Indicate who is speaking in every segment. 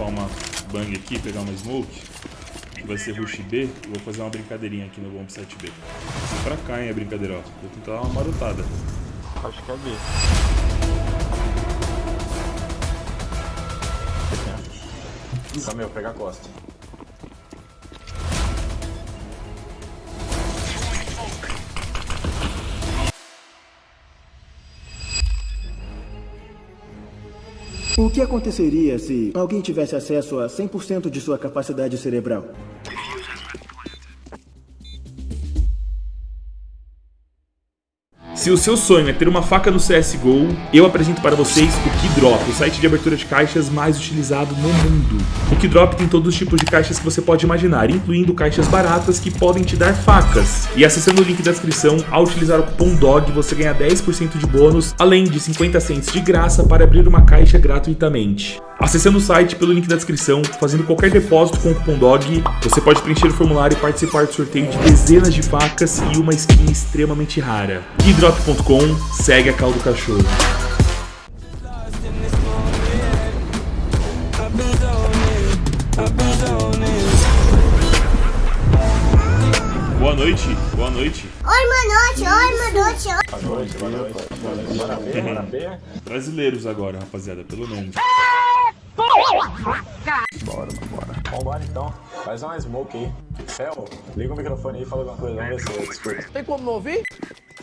Speaker 1: dropar uma bang aqui, pegar uma smoke, que vai ser rush B, eu vou fazer uma brincadeirinha aqui no bomb site B. Vem pra cá, hein, a brincadeira, ó. Vou tentar dar uma marotada.
Speaker 2: Acho que é B.
Speaker 3: Camil, pega a costa.
Speaker 4: O que aconteceria se alguém tivesse acesso a 100% de sua capacidade cerebral?
Speaker 1: Se o seu sonho é ter uma faca no CSGO, eu apresento para vocês o Keydrop, o site de abertura de caixas mais utilizado no mundo. O Keydrop tem todos os tipos de caixas que você pode imaginar, incluindo caixas baratas que podem te dar facas. E acessando o link da descrição, ao utilizar o cupom DOG, você ganha 10% de bônus, além de 50 cents de graça para abrir uma caixa gratuitamente. Acessando o site pelo link da descrição, fazendo qualquer depósito com o cupom DOG, você pode preencher o formulário e participar do sorteio de dezenas de facas e uma skin extremamente rara. Keydrop.com, segue a caldo do cachorro. Boa noite, boa noite.
Speaker 5: Oi, boa noite, oi, boa noite, oi.
Speaker 3: Boa noite, boa noite.
Speaker 1: Brasileiros agora, rapaziada, pelo menos.
Speaker 2: Bora, bora.
Speaker 3: Vambora então. Faz uma smoke aí. Fel, liga o microfone aí e fala alguma coisa. Vamos ver se eu escuto.
Speaker 2: Tem como não ouvir?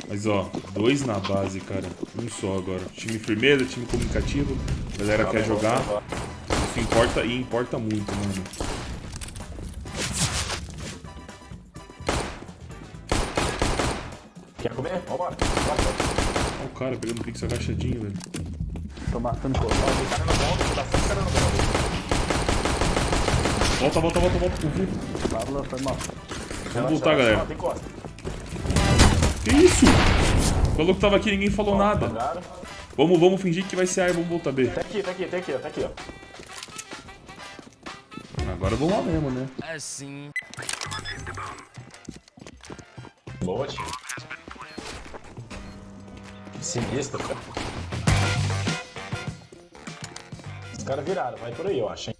Speaker 1: Mas ó, dois na base, cara. Um só agora. Time firmeza, time comunicativo. A galera quer jogar. Isso importa e importa muito, mano.
Speaker 3: Quer comer? Vambora. Bora.
Speaker 1: Olha o cara pegando pix agachadinho, velho.
Speaker 2: Tô matando coisa.
Speaker 3: Ó, Cara no bomb, tá sempre cara no bomb.
Speaker 1: Volta, volta, volta, volta. Uhul.
Speaker 2: Pablo foi mal.
Speaker 1: Vamos voltar, galera.
Speaker 3: Tem costa.
Speaker 1: Que isso? Falou que tava aqui ninguém falou nada.
Speaker 3: Mangaram.
Speaker 1: Vamos, vamos fingir que vai ser A e vamos voltar B.
Speaker 3: Tá aqui, tá aqui, tá aqui, ó. Tá aqui, ó.
Speaker 1: Agora vamos lá mesmo, né?
Speaker 3: Boa, tio. Sinistro, cara. Os caras viraram, vai por aí, eu acho, hein.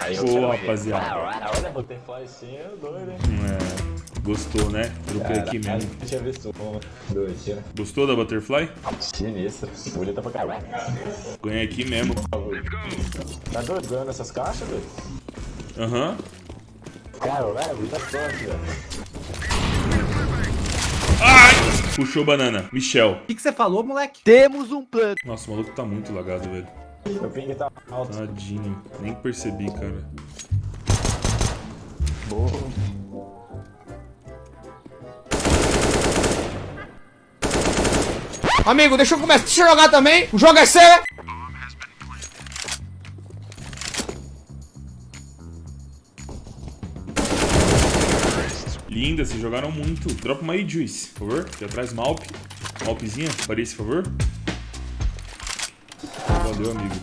Speaker 3: Aí,
Speaker 1: Boa,
Speaker 3: os caras-
Speaker 1: rapaziada.
Speaker 3: Olha, butterfly sim, é doido, hein.
Speaker 1: É, gostou, né? Dropei aqui mesmo.
Speaker 3: Eu tinha visto um, dois, tira.
Speaker 1: Gostou da Butterfly?
Speaker 3: Sinistro. Bonita pra caralho.
Speaker 1: Ganhei aqui mesmo.
Speaker 3: Tá doido ganhando essas caixas, doido?
Speaker 1: Aham.
Speaker 3: Caralho, muita sorte, velho.
Speaker 1: Puxou banana. Michel.
Speaker 6: O que, que você falou, moleque? Temos um plano.
Speaker 1: Nossa, o maluco tá muito lagado, velho.
Speaker 3: Meu ping tá alto.
Speaker 1: Tadinho. Nem percebi, cara.
Speaker 6: Amigo, deixa eu começar. Deixa eu jogar também. O jogo é seu.
Speaker 1: Linda, vocês jogaram muito. Dropa uma aí, Juice, por favor. Aqui atrás, Malp. Malpzinha, faria esse favor. Valeu, amigo.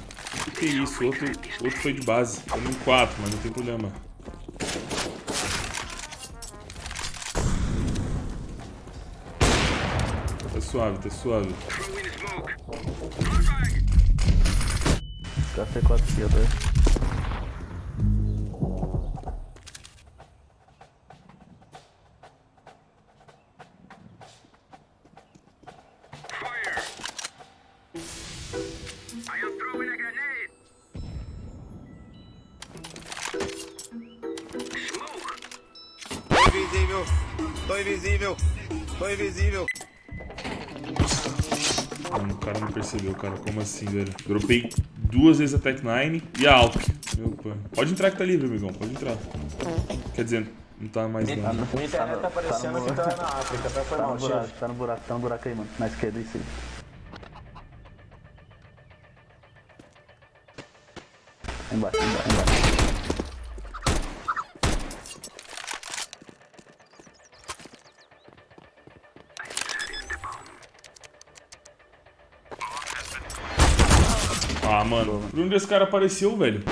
Speaker 1: Que isso, outro, outro foi de base. Estamos em 4, mas não tem problema. Tá suave, tá suave.
Speaker 2: Café 4 esquerda.
Speaker 7: Tô invisível, tô invisível.
Speaker 1: Mano, o cara não percebeu, cara. Como assim, velho? Dropei duas vezes a Tech 9 e a Alp. Meu pai. Pode entrar que tá livre, amigão. Pode entrar. Quer dizer, não tá mais não.
Speaker 3: Minha internet tá parecendo que tá na África, tá? Foi
Speaker 2: Tá no buraco,
Speaker 3: chefe.
Speaker 2: tá no buraco, tá no buraco aí, mano. Na esquerda e sim. Embaixo, embaixo, embaixo.
Speaker 1: Ah, mano. Por onde esse cara apareceu, velho?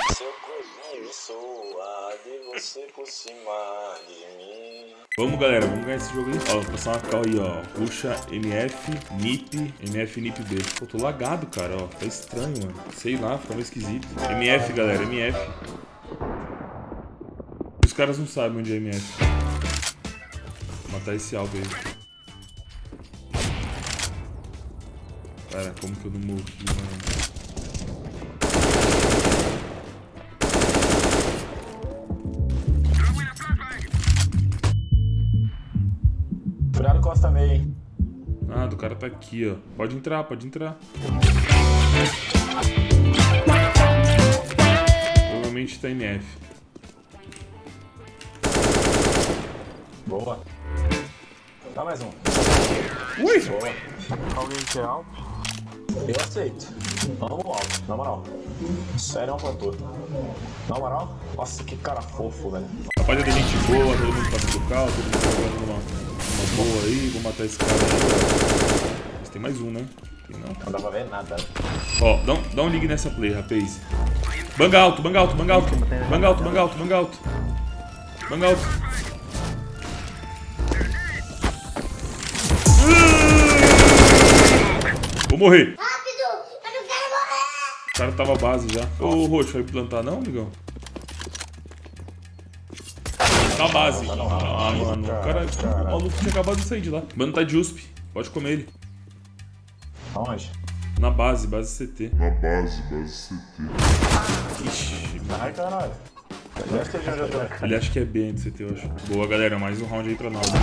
Speaker 1: Vamos, galera, vamos ganhar esse jogo aí. Ó, vou passar uma cal aí, ó. Puxa MF, NIP, MF, NIP B. Pô, tô lagado, cara, ó. Tá estranho, mano. Sei lá, ficava esquisito. MF, galera, MF. Os caras não sabem onde é MF. Vou matar esse alvo aí. Cara, como que eu não morri, mano? Cara tá aqui, ó. Pode entrar, pode entrar. Provavelmente tá MF.
Speaker 3: Boa. Dá mais um.
Speaker 1: Ui!
Speaker 3: Boa. Alguém quer alto? Eu aceito. Vamos alto, na moral. Sério, é um plantor. Na moral, nossa, que cara fofo, velho.
Speaker 1: Rapaziada, gente boa, todo mundo passa do carro, todo mundo jogando uma, uma boa aí. Vou matar esse cara aí. Mas tem mais um, né? Tem não?
Speaker 3: Não dá pra ver nada.
Speaker 1: Ó, dá um, dá um ligue nessa play, rapaz. Banga alto, banga alto, banga alto. Banga alto, banga alto, banga alto. Banga alto. Vou morrer.
Speaker 5: Rápido! Eu não quero morrer!
Speaker 1: O cara tava base já. Ô, Roxo, vai plantar não, amigão? Tá base. Ah, mano, o cara, o maluco tinha acabado de sair de lá. Mano, tá de USP. Pode comer ele.
Speaker 3: Aonde?
Speaker 1: Na base, base CT.
Speaker 8: Na base, base CT.
Speaker 1: Ixi.
Speaker 3: Ai, caralho.
Speaker 1: Ele acha que é B de CT, eu acho. Boa, galera. Mais um round aí pra nós. Meu.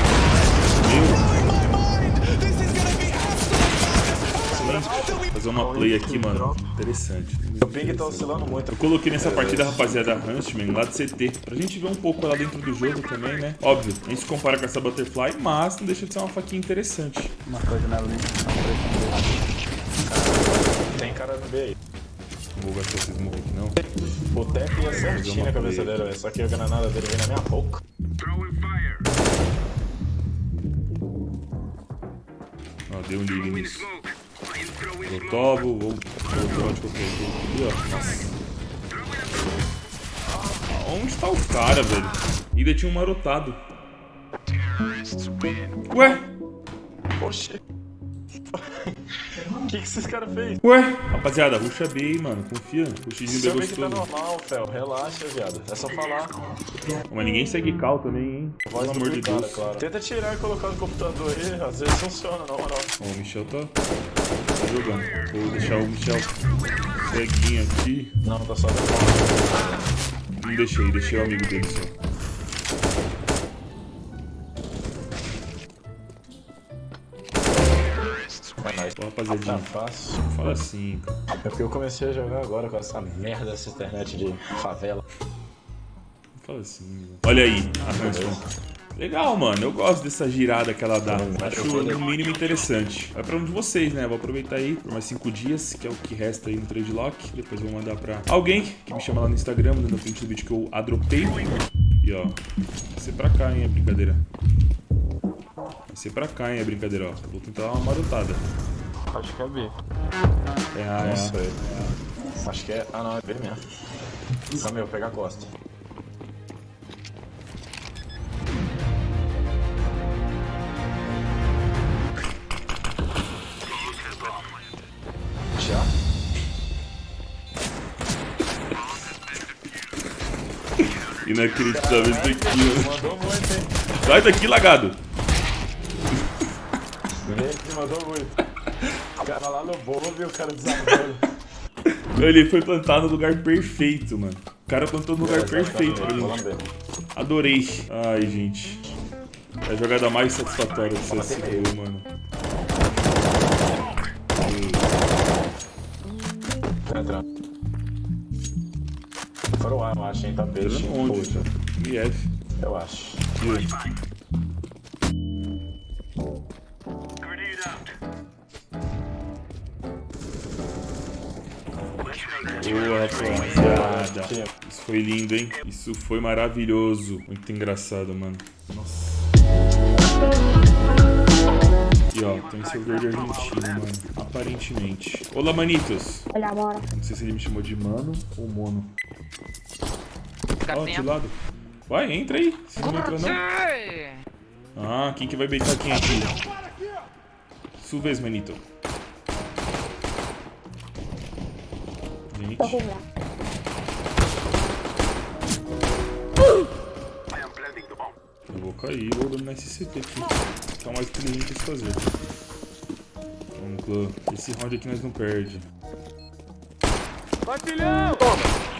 Speaker 1: Fazer uma play aqui, mano. Interessante.
Speaker 3: O ping tá oscilando muito.
Speaker 1: Eu coloquei nessa partida, rapaziada, Huntsman, lá de CT, pra gente ver um pouco lá dentro do jogo também, né? Óbvio, a gente se compara com essa Butterfly, mas não deixa de ser uma faquinha interessante.
Speaker 2: Uma coisa na linha.
Speaker 3: Tem cara no B aí.
Speaker 1: Não vou gastar esses morros aqui, não.
Speaker 3: O tap ia certinho na cabeça dele, velho. Só que a granada dele veio na minha boca.
Speaker 1: Ó, deu um ligue nisso. Lotovo, vou vou de qualquer jeito aqui, ó. Nossa. Onde tá o cara, velho? Ainda tinha um marotado. Ué?
Speaker 3: Oxi. O que, que esses caras fez?
Speaker 1: Ué? Rapaziada, ruxa B aí, mano. Confia. Ruxinho B
Speaker 3: Seu que tá
Speaker 1: gostoso.
Speaker 3: normal, Fel. Relaxa, viado. É só falar.
Speaker 1: Mas ninguém segue cal também, hein? Pelo
Speaker 3: Voz
Speaker 1: amor de Deus.
Speaker 3: claro. Tenta tirar e colocar no computador aí. Às vezes funciona, na moral.
Speaker 1: Ó, o Michel tá, tá jogando. Vou deixar o Michel ceguinho aqui.
Speaker 3: Não, tá só
Speaker 1: Não deixei, deixei o amigo dele só. Pô, rapaziadinha,
Speaker 3: Tá fácil.
Speaker 1: fala assim, cara.
Speaker 3: É porque eu comecei a jogar agora com essa merda dessa internet de favela.
Speaker 1: Fala assim. Olha aí, a Hanson. Legal, mano. Eu gosto dessa girada que ela dá. Acho no mínimo interessante. Vai pra um de vocês, né? Vou aproveitar aí por mais cinco dias, que é o que resta aí no trade lock. Depois vou mandar pra alguém que me chama lá no Instagram, mandando o print do vídeo que eu adropei. E ó, vai ser pra cá, hein, a brincadeira. Vai ser pra cá, hein, a brincadeira, ó. Vou tentar dar uma marotada.
Speaker 9: Acho que é B.
Speaker 1: É A,
Speaker 3: Não
Speaker 1: é
Speaker 3: sei. Acho que é. Ah, não, é B mesmo. Ah, meu, pega a costa. Já?
Speaker 1: Inacreditável isso aqui, ó.
Speaker 3: Mandou muito, hein?
Speaker 1: Sai daqui, lagado.
Speaker 3: Ele mandou muito. O cara lá no bolo e o cara desarmou.
Speaker 1: Ele foi plantar no lugar perfeito, mano. O cara plantou no lugar perfeito pra
Speaker 3: lamber.
Speaker 1: Adorei. Ai, gente. É a jogada mais satisfatória do CSGO, mano.
Speaker 3: Tá entrando. Fora o ar, eu acho, hein? Tá peixe.
Speaker 1: Onde? MF.
Speaker 3: Eu acho.
Speaker 1: Boa, rapaziada. Isso foi lindo, hein? Isso foi maravilhoso. Muito engraçado, mano. Nossa. E ó, tem seu verde argentino, mano. Aparentemente. Olá, manitos.
Speaker 5: Olha, bora.
Speaker 1: Não sei se ele me chamou de mano ou mono. Ó,
Speaker 6: tem
Speaker 1: de lado. Vai, entra aí. Se não entra, não. Ah, quem que vai beitar quem aqui? Sua vez, manito. Gente. Eu vou cair, vou dominar esse CT aqui. Tá mais inteligente se fazer. Vamos, clã. Esse round aqui nós não perde.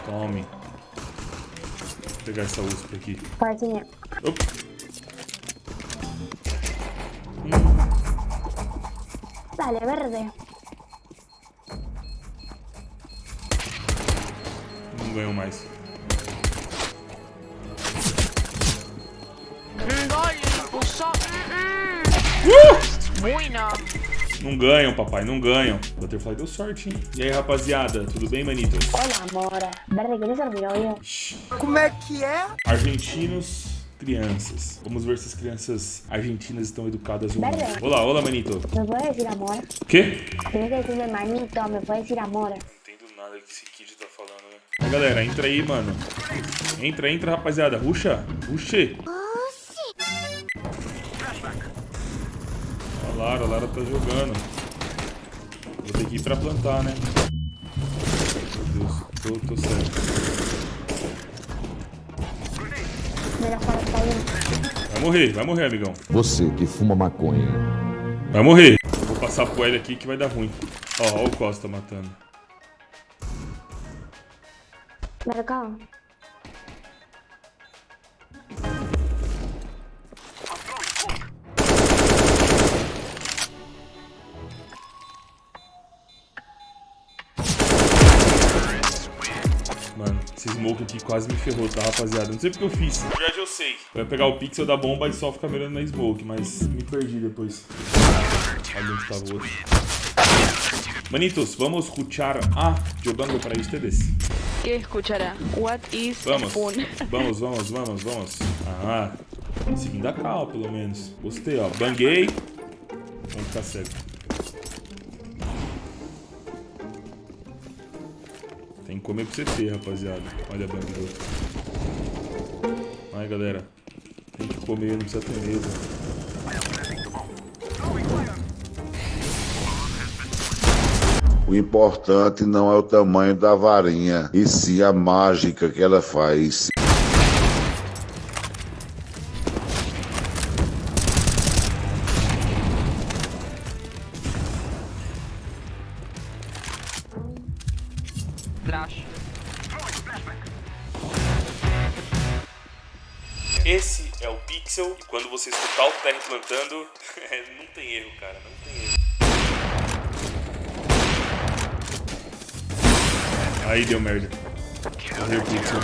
Speaker 1: Tome. Vou pegar essa USP aqui.
Speaker 5: Partinha.
Speaker 1: Opa.
Speaker 5: Dale, verde.
Speaker 1: Não ganhou mais. Não ganham, papai, não ganham. Butterfly deu sorte, hein? E aí, rapaziada, tudo bem,
Speaker 5: ser mi novio?
Speaker 6: Como é que é?
Speaker 1: Argentinos, crianças. Vamos ver se as crianças argentinas estão educadas ou não. Olá, olá, manito.
Speaker 5: ¿Me puedes decir amor?
Speaker 1: Quê?
Speaker 5: Tienes que decirme manito, me puedes decir amor.
Speaker 1: Não entendo nada que esse Aí, galera, entra aí, mano. Entra, entra, rapaziada. Ruxa, ruxe. A Lara, a Lara tá jogando. Vou ter que ir pra plantar, né? Meu Deus, tô, tô certo. Vai morrer, vai morrer, amigão.
Speaker 9: Você que fuma maconha.
Speaker 1: Vai morrer. Vou passar pro L aqui que vai dar ruim. Ó, ó o Costa matando.
Speaker 5: Mercado.
Speaker 1: Mano, esse smoke aqui quase me ferrou, tá, rapaziada? Não sei porque eu fiz. Na verdade, eu sei. Eu ia pegar o pixel da bomba e só ficar mirando na smoke, mas me perdi depois. Olha onde tava o outro. Manitos, vamos ruchar A jogando para ustedes.
Speaker 10: ¿Qué escuchará? What is
Speaker 1: Vamos,
Speaker 10: fun?
Speaker 1: vamos, vamos, vamos, vamos. Ah, seguindo a cal, pelo menos. Gostei, ó. Banguei. Vamos ficar cego. Tem que comer pro CT, rapaziada. Olha a bang do outro. Vai, galera. Tem que comer, não precisa ter medo.
Speaker 8: O importante não é o tamanho da varinha, e sim a mágica que ela faz.
Speaker 1: Esse é o Pixel. E quando você escutar o TR plantando, não tem erro, cara. Não tem erro. Aí deu merda. Errei o Pixel.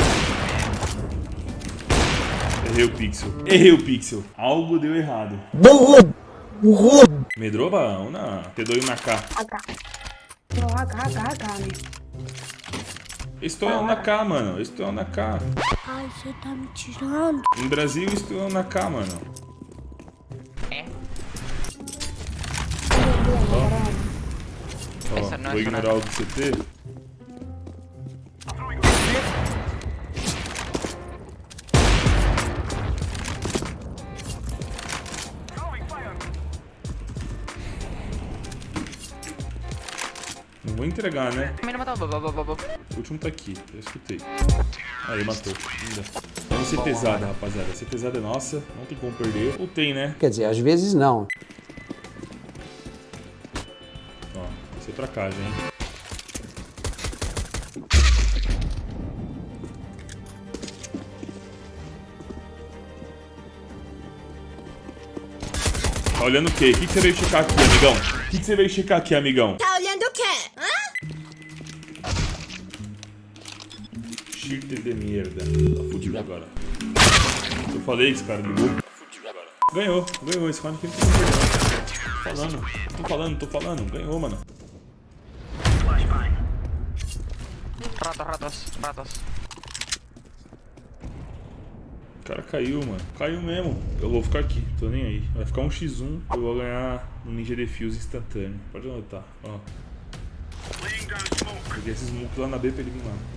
Speaker 1: Errei o Pixel. Errei o Pixel. Algo deu errado. Medrou balão? Não. Te na K.
Speaker 5: No, acá, acá, acá, né?
Speaker 1: Estou na K, mano. Estou na K.
Speaker 5: Ai, você tá me tirando.
Speaker 1: Em Brasil, estou na K, mano. Ó,
Speaker 10: Essa não é
Speaker 1: vou ignorar o do CT. Não vou entregar, né?
Speaker 10: Matou.
Speaker 1: O último tá aqui, eu escutei. Aí, matou. Ainda. Vamos ser pesada, rapaziada. Ser pesada é nossa, não tem como perder. Ou tem, né?
Speaker 6: Quer dizer, às vezes não.
Speaker 1: Ó, vai ser pra cá, gente. Tá olhando o quê? O que, que você veio checar aqui, amigão? O que, que você veio checar aqui, amigão?
Speaker 5: Tá
Speaker 1: Chirte de merda. Tá fudido agora. Eu falei que esse cara ligou. Agora. Ganhou, ganhou. Esse round. Tô falando, tô falando, tô falando. Ganhou, mano.
Speaker 10: Ratos, ratos, ratos.
Speaker 1: O cara caiu, mano. Caiu mesmo. Eu vou ficar aqui, tô nem aí. Vai ficar um x1. Eu vou ganhar no Ninja Defuse instantâneo. Pode anotar, ó. Peguei esse smoke lá na B pra ele vir lá.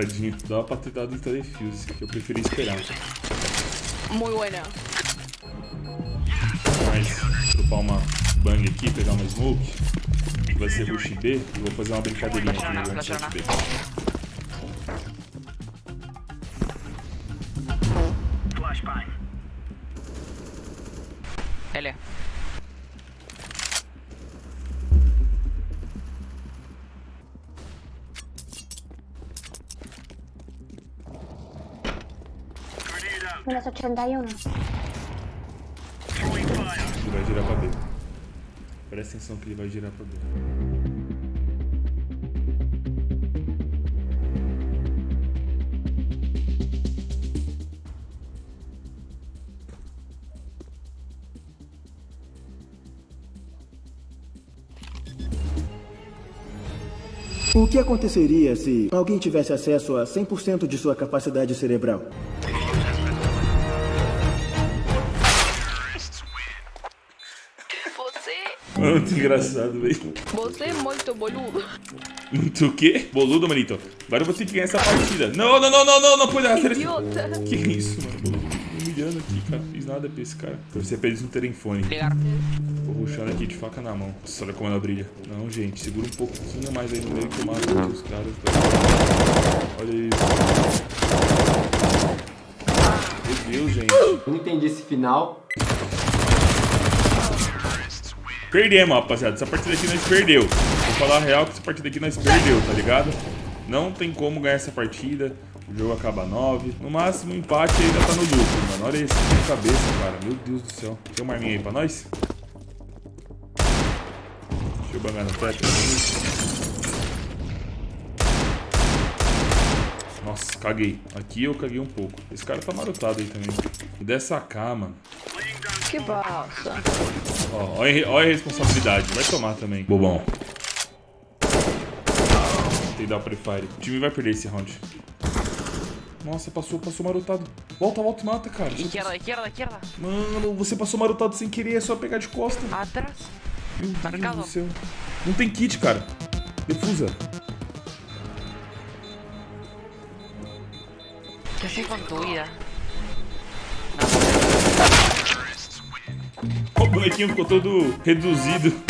Speaker 1: Tadinho. Dava pra ter dado telefuse, que eu preferi esperar.
Speaker 10: Muy buena.
Speaker 1: Mas, dropar uma bang aqui, pegar uma smoke. Vai ser rush B. E vou fazer uma brincadeirinha aqui site B.
Speaker 5: Menos 81.
Speaker 1: Ele vai girar pra B. Presta atenção que ele vai girar pra B.
Speaker 4: O que aconteceria se alguém tivesse acesso a 100% de sua capacidade cerebral?
Speaker 1: Muito engraçado, velho.
Speaker 10: Você é muito boludo.
Speaker 1: Muito o quê? Boludo, manito. Agora eu vou ter que ganhar essa partida. Não, não, não, não, não, não pode dar.
Speaker 10: Idiota.
Speaker 1: Que isso, mano? Boludo. Me humilhando aqui, cara. Fiz nada pra esse cara. Torcer pra eles não terem fone. Tô rushando aqui de faca na mão. Nossa, olha como ela brilha. Não, gente, segura um pouquinho mais aí no meio que eu mato os caras. Olha isso. Meu Deus, gente.
Speaker 6: Não entendi esse final.
Speaker 1: Perdemos, rapaziada. Essa partida aqui nós perdeu. Vou falar a real que essa partida aqui nós perdeu, tá ligado? Não tem como ganhar essa partida. O jogo acaba 9. No máximo, empate ainda tá no lucro, mano. Olha isso, que cabeça, cara. Meu Deus do céu. Tem uma arminha aí pra nós? Deixa eu bangar no teto. Nossa, caguei. Aqui eu caguei um pouco. Esse cara tá marotado aí também. E dessa cá, mano.
Speaker 10: Que bosta.
Speaker 1: Ó, olha, olha a responsabilidade. Vai tomar também. Bobão. Tem que dar o prefire. O time vai perder esse round. Nossa, passou, passou marotado. Volta, volta e mata, cara.
Speaker 10: Izquierda, izquierda.
Speaker 1: passou- Mano, você passou marotado sem querer, é só pegar de costa.
Speaker 10: Atrás.
Speaker 1: Meu Deus
Speaker 10: Marcado.
Speaker 1: do céu. Não tem kit, cara. Defusa.
Speaker 10: ¿Qué haces con
Speaker 1: O bonequinho ficou todo reduzido.